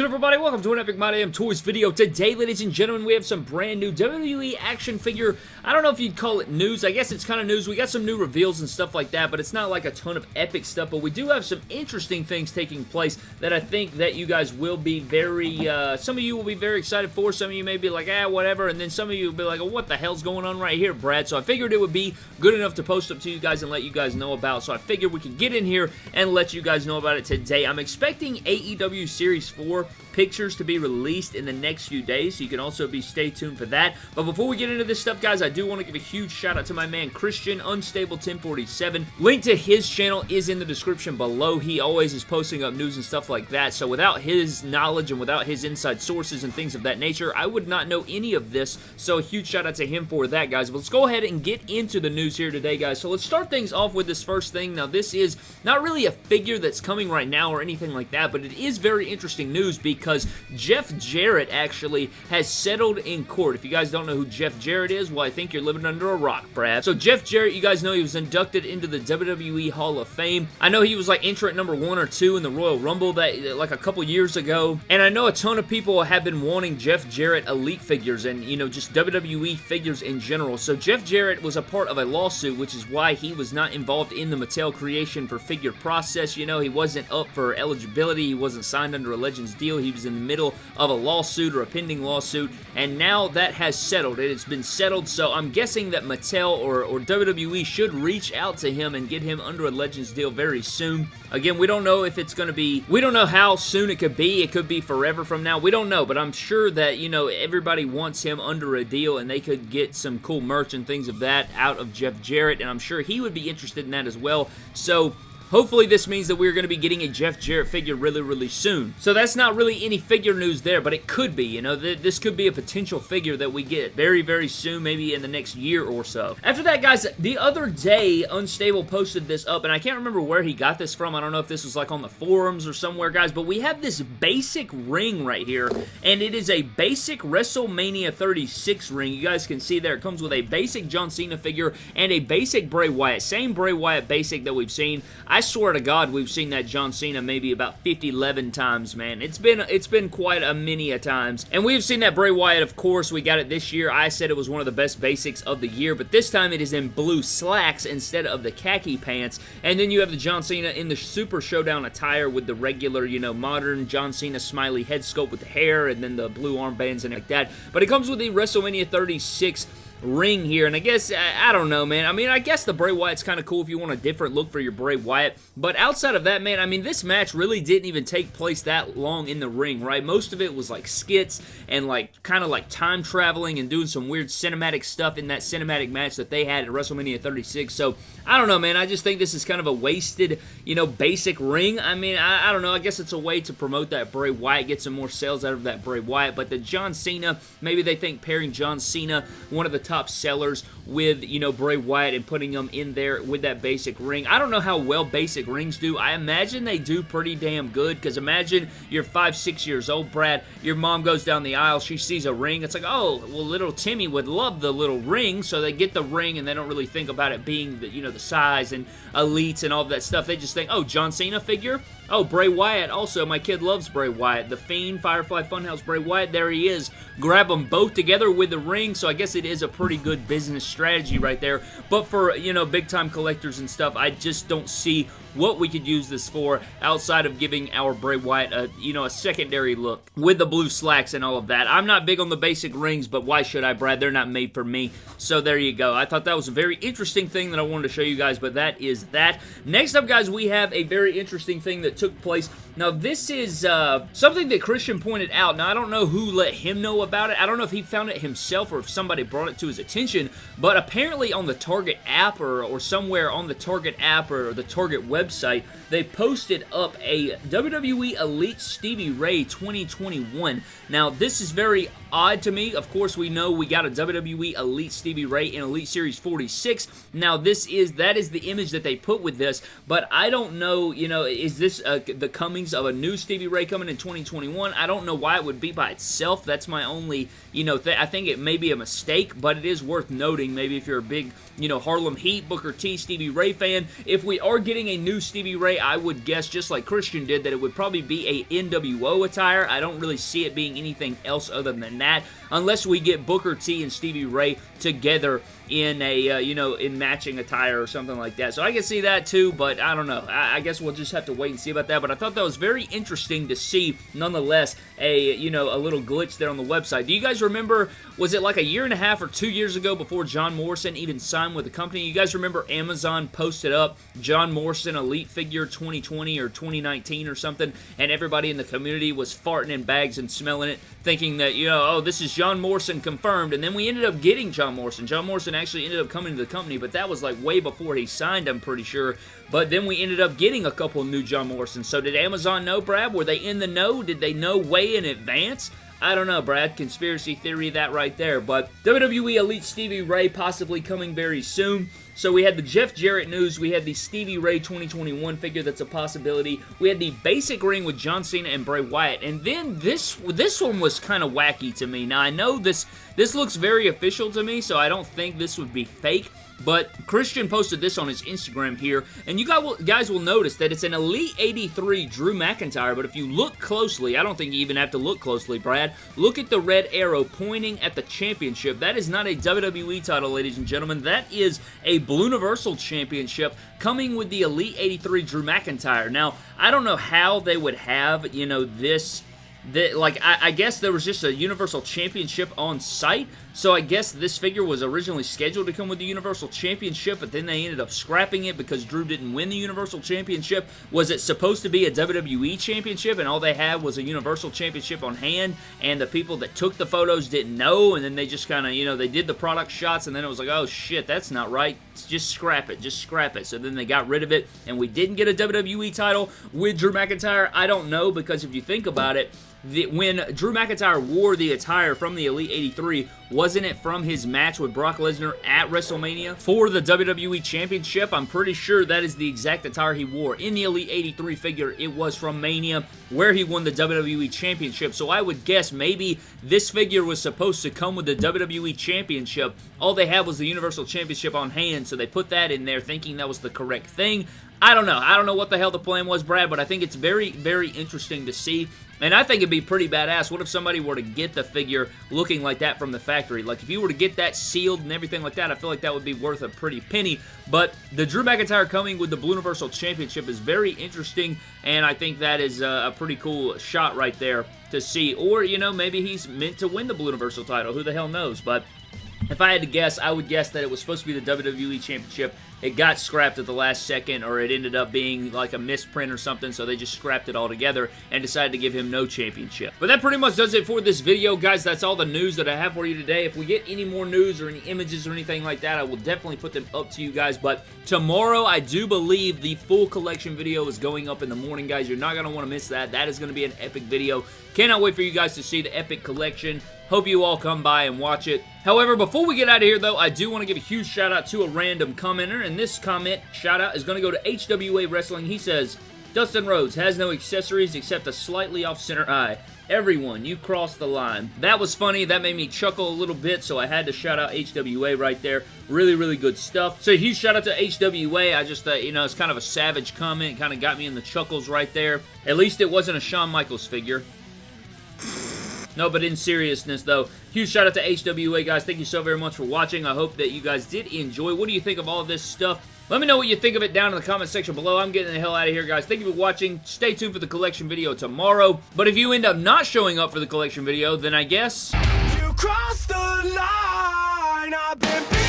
good everybody? Welcome to an Epic My Damn Toys video. Today, ladies and gentlemen, we have some brand new WWE action figure. I don't know if you'd call it news. I guess it's kind of news. We got some new reveals and stuff like that, but it's not like a ton of epic stuff. But we do have some interesting things taking place that I think that you guys will be very, uh, some of you will be very excited for. Some of you may be like, ah, whatever. And then some of you will be like, oh, what the hell's going on right here, Brad? So I figured it would be good enough to post up to you guys and let you guys know about. So I figured we could get in here and let you guys know about it today. I'm expecting AEW Series 4 Bye pictures to be released in the next few days, so you can also be stay tuned for that. But before we get into this stuff, guys, I do want to give a huge shout out to my man Christian Unstable 1047. Link to his channel is in the description below. He always is posting up news and stuff like that, so without his knowledge and without his inside sources and things of that nature, I would not know any of this, so a huge shout out to him for that, guys. But let's go ahead and get into the news here today, guys. So let's start things off with this first thing. Now, this is not really a figure that's coming right now or anything like that, but it is very interesting news because Jeff Jarrett actually has settled in court. If you guys don't know who Jeff Jarrett is, well, I think you're living under a rock, Brad. So Jeff Jarrett, you guys know he was inducted into the WWE Hall of Fame. I know he was like entrant number one or two in the Royal Rumble that like a couple years ago, and I know a ton of people have been wanting Jeff Jarrett elite figures and, you know, just WWE figures in general. So Jeff Jarrett was a part of a lawsuit, which is why he was not involved in the Mattel creation for figure process. You know, he wasn't up for eligibility. He wasn't signed under a Legends deal. He was in the middle of a lawsuit or a pending lawsuit, and now that has settled. It has been settled, so I'm guessing that Mattel or, or WWE should reach out to him and get him under a Legends deal very soon. Again, we don't know if it's going to be, we don't know how soon it could be. It could be forever from now. We don't know, but I'm sure that, you know, everybody wants him under a deal and they could get some cool merch and things of that out of Jeff Jarrett, and I'm sure he would be interested in that as well. So, Hopefully this means that we're going to be getting a Jeff Jarrett figure really, really soon. So that's not really any figure news there, but it could be, you know, th this could be a potential figure that we get very, very soon, maybe in the next year or so. After that, guys, the other day, Unstable posted this up, and I can't remember where he got this from. I don't know if this was like on the forums or somewhere, guys, but we have this basic ring right here, and it is a basic WrestleMania 36 ring. You guys can see there, it comes with a basic John Cena figure and a basic Bray Wyatt. Same Bray Wyatt basic that we've seen. I I swear to God, we've seen that John Cena maybe about 50, 11 times, man. It's been it's been quite a many a times. And we've seen that Bray Wyatt, of course. We got it this year. I said it was one of the best basics of the year, but this time it is in blue slacks instead of the khaki pants. And then you have the John Cena in the Super Showdown attire with the regular, you know, modern John Cena smiley head sculpt with the hair and then the blue armbands and like that. But it comes with the WrestleMania 36 ring here, and I guess, I, I, don't know, man. I mean, I guess the Bray Wyatt's kind of cool if you want a different look for your Bray Wyatt, but outside of that, man, I mean, this match really didn't even take place that long in the ring, right? Most of it was like skits and like kind of like time traveling and doing some weird cinematic stuff in that cinematic match that they had at WrestleMania 36, so I don't know, man. I just think this is kind of a wasted, you know, basic ring. I mean, I, I don't know. I guess it's a way to promote that Bray Wyatt, get some more sales out of that Bray Wyatt, but the John Cena, maybe they think pairing John Cena, one of the top sellers with, you know, Bray Wyatt and putting them in there with that basic ring. I don't know how well basic rings do. I imagine they do pretty damn good because imagine you're five, six years old, Brad. Your mom goes down the aisle. She sees a ring. It's like, oh, well, little Timmy would love the little ring. So they get the ring and they don't really think about it being, the, you know, the size and elites and all that stuff. They just think, oh, John Cena figure? Oh, Bray Wyatt also. My kid loves Bray Wyatt. The Fiend, Firefly Funhouse, Bray Wyatt. There he is. Grab them both together with the ring. So I guess it is a pretty good business strategy right there. But for, you know, big-time collectors and stuff, I just don't see be what we could use this for outside of giving our Bray Wyatt a, you know, a secondary look with the blue slacks and all of that. I'm not big on the basic rings, but why should I, Brad? They're not made for me. So there you go. I thought that was a very interesting thing that I wanted to show you guys, but that is that. Next up, guys, we have a very interesting thing that took place. Now, this is uh, something that Christian pointed out. Now, I don't know who let him know about it. I don't know if he found it himself or if somebody brought it to his attention, but apparently on the Target app or, or somewhere on the Target app or the Target website, website, they posted up a WWE Elite Stevie Ray 2021. Now, this is very odd to me. Of course, we know we got a WWE Elite Stevie Ray in Elite Series 46. Now, this is, that is the image that they put with this, but I don't know, you know, is this uh, the coming waves of a new Stevie Ray coming in 2021. I don't know why it would be by itself. That's my only, you know, th I think it may be a mistake, but it is worth noting. Maybe if you're a big, you know, Harlem Heat, Booker T, Stevie Ray fan, if we are getting a new Stevie Ray, I would guess, just like Christian did, that it would probably be a NWO attire. I don't really see it being anything else other than that, unless we get Booker T and Stevie Ray together in a, uh, you know, in matching attire or something like that. So I can see that too, but I don't know. I, I, guess we'll just have to wait and see about that. But I thought that was very interesting to see, nonetheless, a, you know, a little glitch there on the website. Do you guys remember, was it like a year and a half or two years ago before John Morrison even signed with the company? You guys remember Amazon posted up John Morrison Elite Figure 2020 or 2019 or something, and everybody in the community was farting in bags and smelling it, thinking that, you know, oh, this is John Morrison confirmed, and then we ended up getting John Morrison. John Morrison actually ended up coming to the company, but that was like way before he signed, I'm pretty sure. But then we ended up getting a couple new John Morrison. So did Amazon know, Brad? Were they in the know? Did they know way in advance? I don't know, Brad. Conspiracy theory that right there. But WWE Elite Stevie Ray possibly coming very soon. So we had the Jeff Jarrett news, we had the Stevie Ray 2021 figure that's a possibility, we had the basic ring with John Cena and Bray Wyatt, and then this this one was kind of wacky to me. Now I know this this looks very official to me, so I don't think this would be fake, but Christian posted this on his Instagram here, and you guys will notice that it's an Elite 83 Drew McIntyre, but if you look closely, I don't think you even have to look closely, Brad, look at the red arrow pointing at the championship. That is not a WWE title, ladies and gentlemen. That is a Blue Universal Championship coming with the Elite 83 Drew McIntyre. Now, I don't know how they would have, you know, this that like I, I, guess there was just a Universal Championship on site, so I guess this figure was originally scheduled to come with the Universal Championship, but then they ended up scrapping it because Drew didn't win the Universal Championship. Was it supposed to be a WWE Championship, and all they had was a Universal Championship on hand, and the people that took the photos didn't know, and then they just kind of, you know, they did the product shots, and then it was like, oh shit, that's not right, just scrap it, just scrap it. So then they got rid of it, and we didn't get a WWE title with Drew McIntyre. I don't know, because if you think about it, the, when Drew McIntyre wore the attire from the Elite 83, wasn't it from his match with Brock Lesnar at WrestleMania for the WWE Championship? I'm pretty sure that is the exact attire he wore. In the Elite 83 figure, it was from Mania, where he won the WWE Championship, so I would guess maybe this figure was supposed to come with the WWE Championship. All they had was the Universal Championship on hand, so they put that in there thinking that was the correct thing. I don't know. I don't know what the hell the plan was, Brad, but I think it's very, very interesting to see. And I think it'd be pretty badass. What if somebody were to get the figure looking like that from the factory? Like, if you were to get that sealed and everything like that, I feel like that would be worth a pretty penny. But the Drew McIntyre coming with the Blue Universal Championship is very interesting, and I think that is a pretty cool shot right there to see. Or, you know, maybe he's meant to win the Blue Universal title. Who the hell knows? But if I had to guess, I would guess that it was supposed to be the WWE Championship. It got scrapped at the last second, or it ended up being like a misprint or something, so they just scrapped it all together and decided to give him no championship. But that pretty much does it for this video, guys. That's all the news that I have for you today. If we get any more news or any images or anything like that, I will definitely put them up to you guys. But tomorrow, I do believe the full collection video is going up in the morning, guys. You're not going to want to miss that. That is going to be an epic video. Cannot wait for you guys to see the epic collection. Hope you all come by and watch it. However, before we get out of here, though, I do want to give a huge shout out to a random commenter, and this comment shout out is going to go to HWA Wrestling. He says, Dustin Rhodes has no accessories except a slightly off-center eye. Everyone, you crossed the line. That was funny. That made me chuckle a little bit, so I had to shout out HWA right there. Really, really good stuff. So huge shout out to HWA. I just, uh, you know, it's kind of a savage comment. Kind of got me in the chuckles right there. At least it wasn't a Shawn Michaels figure. No, but in seriousness, though, huge shout out to HWA, guys. Thank you so very much for watching. I hope that you guys did enjoy. What do you think of all this stuff? Let me know what you think of it down in the comment section below. I'm getting the hell out of here, guys. Thank you for watching. Stay tuned for the collection video tomorrow. But if you end up not showing up for the collection video, then I guess... You crossed the line!